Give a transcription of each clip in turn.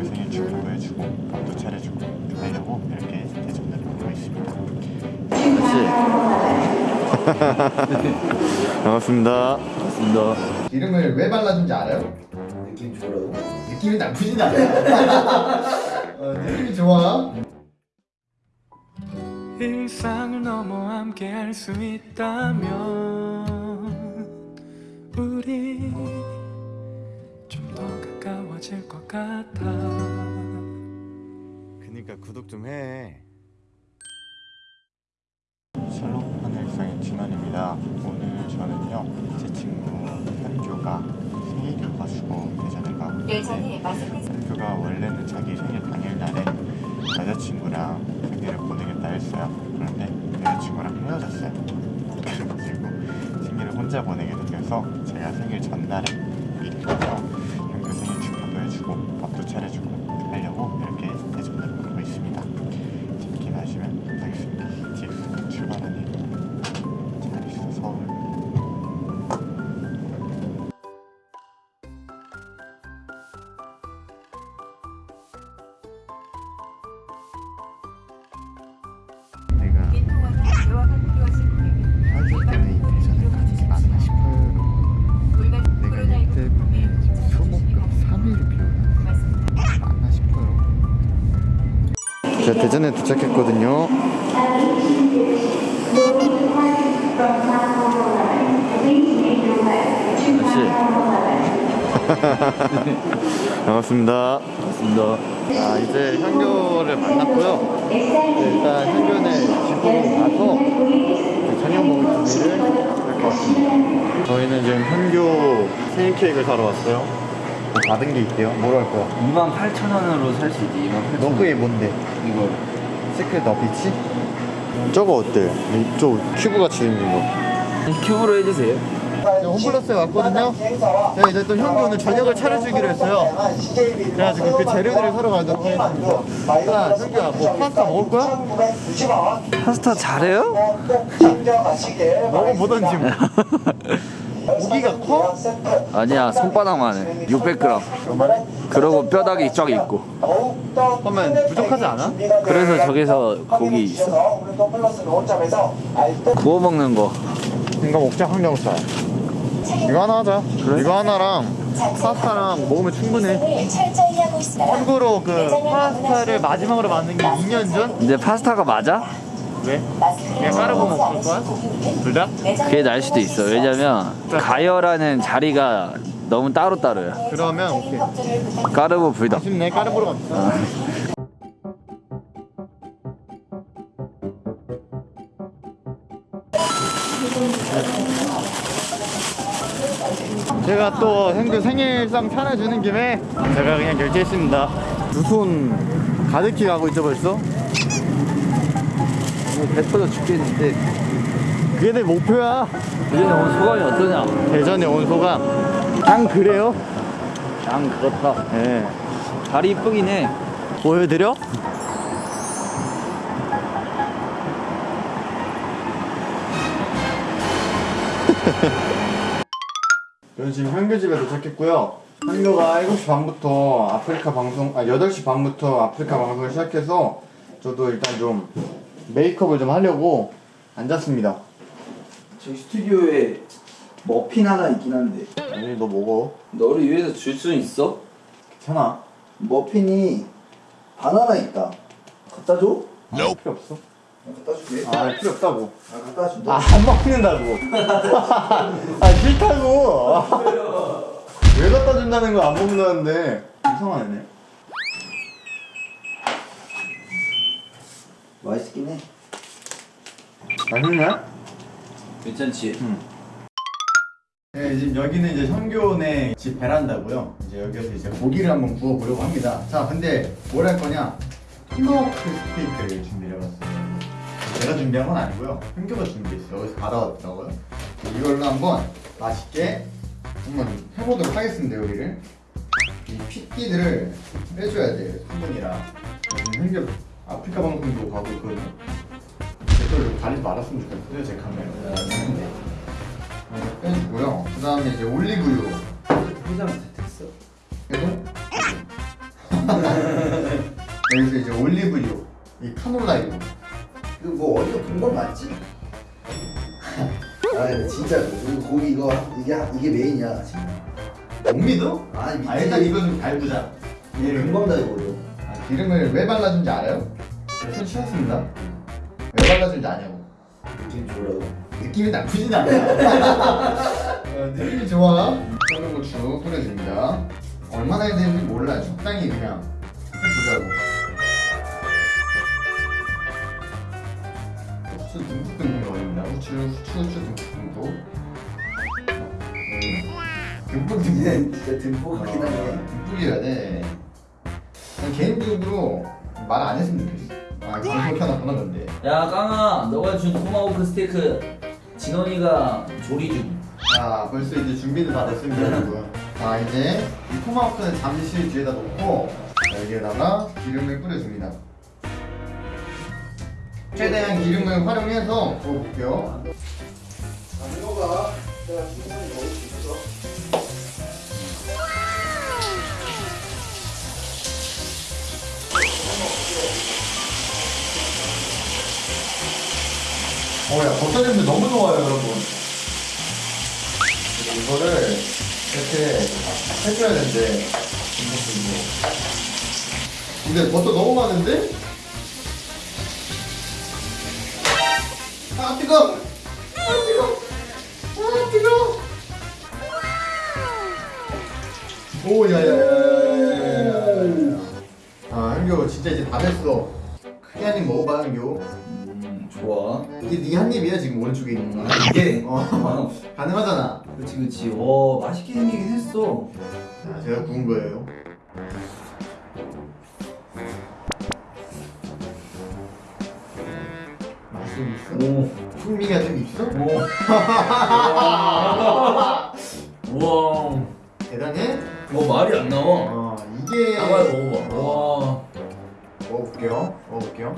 현규 생일 축하도 해주고 밥도 차려주고 하려고 이렇게 대접을 하고 있습니다. 반갑습니다. 맞습니다. 기름을 왜 발라준지 알아요? 느낌 좋으라고? 느낌이 나쁘진 않아. 어, 느낌이 좋아. 일상을 넘어 함께 할 수 있다면 우리 가까워질 것 같아 그니까 구독 좀 해. 샬롬 하늘상의 진원입니다. 오늘 저는요 제 친구 현규가 생일이어가지고 대전에 가고 있는데 현규가 원래는 자기 생일 당 제가 대전에 도착했거든요. 반갑습니다. 맞습니다. 자, 이제 현교를 만났고요. 네, 일단 현교네 집으로 가서 그 저녁 먹을 준비를 할 것 같습니다. 저희는 지금 현교 생일 케이크를 사러 왔어요. 뭐 받은 게 있대요. 뭐로 할 거야? 28,000원으로 살 수 있지. 28,000원. 너 그게 뭔데? 이거 secret 어피치? 저거 어때? 저 큐브 같이 생긴 거. 큐브로 해주세요. 홈플러스에 왔거든요. 제가 이제 또 형이 오늘 저녁을 차려주기로 했어요. 그래가지고 그 재료들을 사러 가도록 하겠습니다. 자, 형규야, 뭐 파스타 먹을 거야? 파스타 잘해요? 먹어보던지 뭐. 고기가 커? 아니야 손바닥만 해. 600g. 그만해? 그러고 뼈다귀 쫙 있고. 그러면 부족하지 않아? 그래서 저기서 고기 있어. 구워 먹는 거. 이거 먹자, 항정살. 이거 하나 하자. 이거 하나랑 파스타랑 먹으면 충분해. 참고로 그 파스타를 마지막으로 만든 게 2년 전? 근데 파스타가 맞아? 왜? 그냥 까르보 먹을 거야? 둘 다? 그게 날 수도 있어. 왜냐면 가열하는 자리가 너무 따로따로야. 그러면 오케이. 까르보 불닭. 아쉽네, 까르보로 갑시다. 제가 또 형들 생일상 차려주는 김에 제가 그냥 결제했습니다. 두 손 가득히 가고 있죠 벌써? 배 터져 죽겠는데. 그게 내 목표야. 이제는 오늘 소감이 어떠냐? 대전에 온 소감. 그냥 그래요? 양 그렇다. 예. 다리 이쁘긴 해. 보여드려? 저는 지금 한교 집에 도착했고요. 한교가 7시 반부터 아프리카 방송, 아 8시 반부터 아프리카 방송을 시작해서 저도 일단 좀 메이크업을 좀 하려고 앉았습니다. 저희 스튜디오에 머핀 하나 있긴 한데 아니 너 먹어. 너를 위해서 줄 수 있어? 괜찮아. 머핀이 바나나 있다 갖다 줘? 필요 없어. 갖다 줄게 아 필요 없다고. 아 갖다 준다 아, 안 먹는다고. 아, 싫다고. 왜 갖다 준다는 거 안 먹는다는데. 이상하네. 맛있긴 해 맛있네? 괜찮지? 네, 지금 여기는 이제 현교네 집 베란다고요. 이제 여기서 이제 고기를 한번 구워보려고 합니다. 자, 근데 뭘 할 거냐? 토마호크 스테이크를 준비해봤어요. 제가 준비한 건 아니고요. 현교가 준비했어요. 여기서 받아왔더라고요. 이걸로 한번 맛있게 한번 해보도록 하겠습니다, 요리를. 이 핏기들을 빼줘야 돼요, 수분이랑. 현교 아프리카 방송도 가고 있거든요. 댓글로 가리지 말았으면 좋겠어요, 제 카메라. 이렇게 빼주고요. 그 다음에 이제 올리브유. 포장 됐어 여기서 이제 올리브유, 이 카놀라유. 이거 뭐 어디서 본 건 맞지? 아 근데 진짜 이거 고기 이거 이게 이게 메인이야 지금. 못 믿어? 아니 믿지. 아 일단 이거 좀 밟으자. 이게 금방 다 이거죠. 아, 기름을 왜 발라준지 알아요? 네, 손 치웠습니다. 왜 발라준지 아냐고. 느낌 좋아요. 느낌이 나쁘진 않아. 어, 느낌이 좋아. 소금 고추 뿌려줍니다. 얼마나 해야 되는지 몰라요. 적당히 그냥 해보자고. 후추 듬뿍듬뿍 넣습니다. 후추, 후추, 후추 듬뿍듬뿍. 음, 듬뿍듬뿍. 진짜 듬뿍 하긴 하네. 듬뿍이어야 돼. 개인적으로 말 안 했으면 좋겠어. 아, 방송 켜놨구나, 근데. 야 깡아 너가 준 토마호크 스테이크 진원이가 조리 중 자, 벌써 이제 준비는 다 됐습니다, 여러분. 자, 이제 이 토마호크는 잠시 뒤에다 놓고 여기에다가 기름을 뿌려줍니다. 최대한 기름을 활용해서 구워볼게요. 자, 이거가 내가 충분히 먹을 수 있어. 어, 야, 버터 냄새 너무 좋아요, 여러분. 이거를 이렇게 해줘야 되는데. 근데 버터 너무 많은데? 아, 뜨거! 아, 뜨거! 아, 뜨거! 오, 야, 야, 야, 야, 야, 야. 아, 한교 진짜 이제 다 됐어. 크게 한입 먹어봐, 한교. 음 좋아. 이게 네 한 입이야 지금 오른쪽에 있는 거. 이게 어 가능하잖아. 그렇지 그렇지. 와 맛있게 생기긴 했어. 자, 제가 구운 거예요. 맛이 있어? 오. 풍미가 좀 있어? 오. 우와. 대단해? 뭐 말이 안 나와. 어 이게 나와 먹어봐. 와. 먹어볼게요. 먹어볼게요.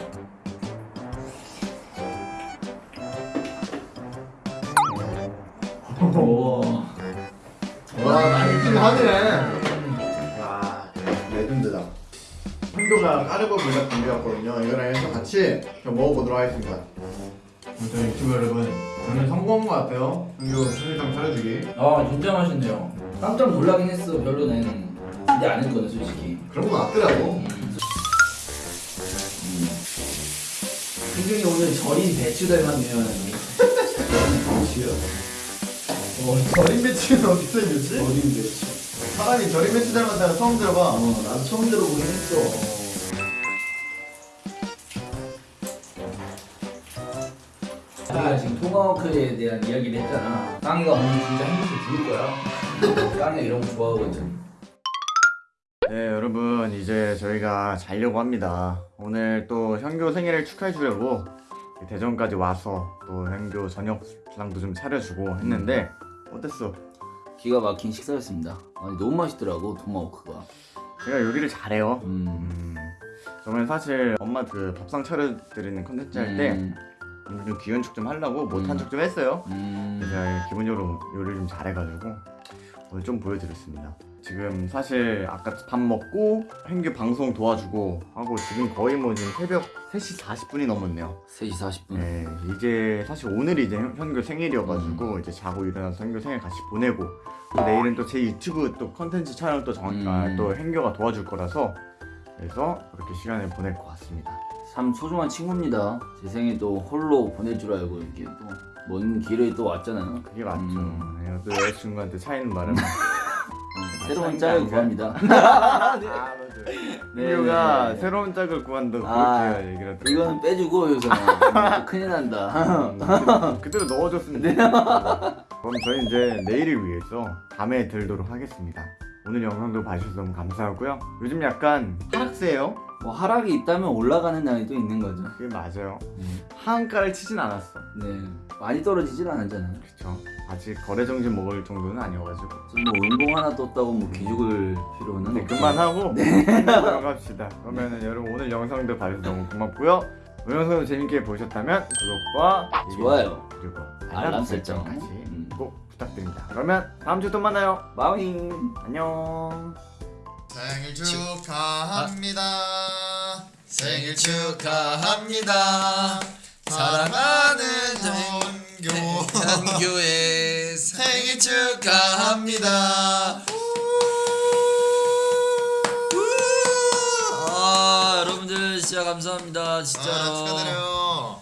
우와. 와 맛있긴 하네. 와 레전드다. 한도가 까르보 불닭 준비했거든요. 이거랑 해서 같이 좀 먹어보도록 하겠습니다. 저희 유튜브 여러분, 저는 성공한 것 같아요. 한도 순위상 차려주기. 아 진짜 맛있네요. 깜짝 놀라긴 했어. 별로는 기대 안 했거든 솔직히. 그런 거 같더라고. 승균이 오늘 절인 배추 닮았네요. 배추요. 어, 절임 배추는 어디서 있는지? 절인 배추. 사람이 절임 배추 닮았다는 처음 들어봐. 어 나도 처음 들어보긴 했어. 우리가 지금 토마호크에 대한 이야기를 했잖아. 깡이가 오늘 진짜 행복해 죽을 거야. 깡이 이런 거 좋아하거든. 네 여러분 이제 저희가 자려고 합니다 오늘 또 현교 생일을 축하해 주려고 대전까지 와서 또 현교 저녁상도 좀 차려주고 했는데 어땠어? 기가 막힌 식사였습니다 아니 너무 맛있더라고 토마호크가 제가 요리를 잘해요 음. 음, 저는 사실 엄마 그 밥상 차려드리는 컨텐츠 할때 음. 좀척좀 하려고 못한 음. 척좀 했어요 음. 제가 기본적으로 요리를 좀 잘해가지고 오늘 좀 보여드렸습니다. 지금 사실 아까 밥 먹고 hen교 방송 도와주고 하고 지금 거의 뭐 지금 새벽 3시 40분이 넘었네요. 3시 40분 네, 이제 사실 오늘이 이제 현- 현교 생일이어가지고 이제 자고 일어나서 현교 생일 같이 보내고 또 내일은 또 제 유튜브 또 컨텐츠 촬영 또 정확히 음. 또 hen교가 도와줄 거라서 그래서 그렇게 시간을 보낼 것 같습니다. 참 소중한 친구입니다 제 생일 또 홀로 보낼 줄 알고 이렇게 또 먼 길을 또 왔잖아요 그게 맞죠. 음. 네, 또 여자친구한테 차이는 말은 음, 새로운 아, 짝을 안 가. 구합니다 아 맞아요. 네, 현교가 네. 새로운 짝을 구한다고 아, 그렇게 얘기를 하더라고요. 이거는 빼주고 여기서 큰일 난다 음, 그대로 넣어줬으면 좋겠습니다. 그럼 저희 이제 내일을 위해서 밤에 들도록 하겠습니다. 오늘 영상도 봐주셔서 너무 감사하고요. 요즘 약간 하락세예요. 뭐 하락이 있다면 올라가는 날이 또 있는 거죠 그게 맞아요. 음. 하한가를 치진 않았어. 네 많이 떨어지진 않았잖아요 그쵸. 아직 거래 정신 먹을 정도는 아니어가지고. 지금 뭐 운동 하나 떴다고 뭐 기죽을 필요는 네, 그만하고 들어갑시다. 그러면은 여러분 오늘 영상도 봐주셔서 너무 고맙고요. 오늘 영상도 재밌게 보셨다면 구독과 좋아요 그리고 알람 알람 설정. 설정까지 음. 꼭 부탁드립니다. 그러면 다음 주에 또 만나요. 마윙 안녕. 생일 축하합니다. 생일 축하합니다. 사랑하는 현교 현교의 생일 축하합니다. 아 여러분들 진짜 감사합니다 진짜로 아, 축하드려요.